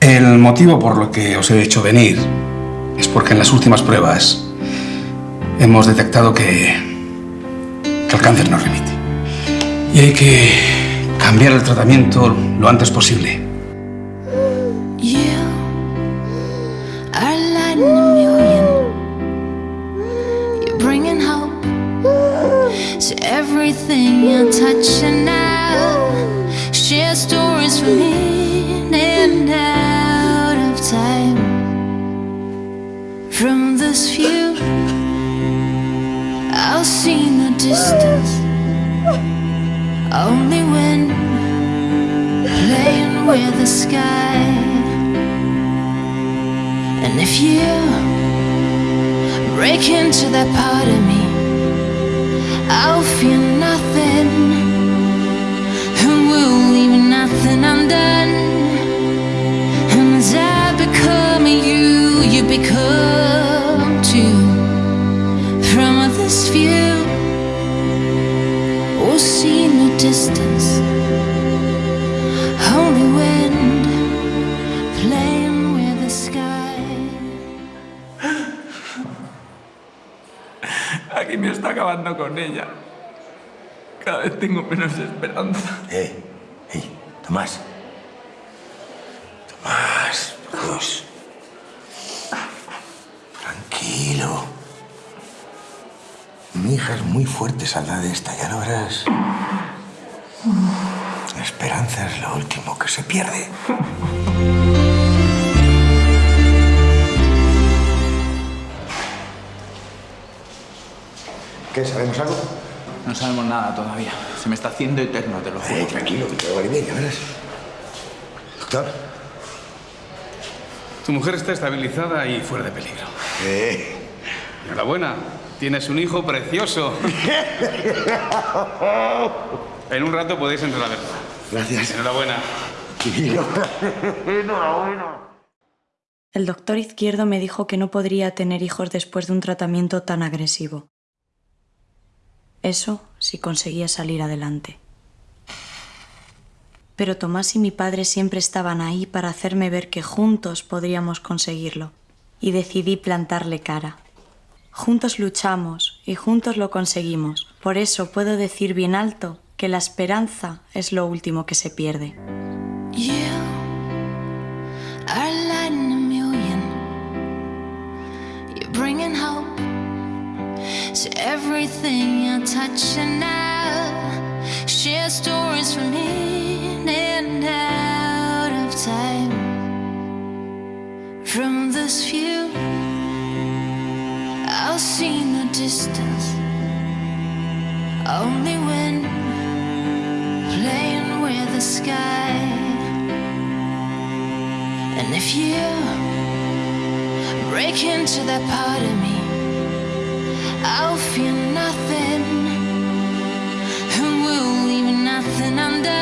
El motivo por lo que os he hecho venir es porque en las últimas pruebas hemos detectado que, que el cáncer no remite. Y hay que cambiar el tratamiento lo antes posible. This view, I'll see the distance. Only when playing with the sky. And if you break into that part of me, I'll feel nothing and we'll leave nothing undone. See in the distance. Only wind playing with the sky. Aquí me está acabando con ella. Cada vez tengo menos esperanza. Eh, hey, Tomás. Tomás, por Dios. Tranquilo. Mi hija es muy fuerte, saldrá de esta, ya lo verás. La esperanza es lo último que se pierde. ¿Qué? ¿Sabemos algo? No sabemos nada todavía. Se me está haciendo eterno, te lo juro. Eh, tranquilo, que todo va a bien, ya verás. Doctor. Tu mujer está estabilizada y fuera de peligro. Eh. Enhorabuena, tienes un hijo precioso. En un rato podéis entrar a verla. Gracias. Enhorabuena. El doctor izquierdo me dijo que no podría tener hijos después de un tratamiento tan agresivo. Eso si conseguía salir adelante. Pero Tomás y mi padre siempre estaban ahí para hacerme ver que juntos podríamos conseguirlo. Y decidí plantarle cara. Juntos luchamos y juntos lo conseguimos. Por eso puedo decir bien alto que la esperanza es lo último que se pierde. You are lighting a million. You're bringing hope to everything you're touching now. Share stories from in and out of time. From this view, I'll the distance. Only wind playing with the sky. And if you break into that part of me, I'll feel nothing and we'll leave nothing undone.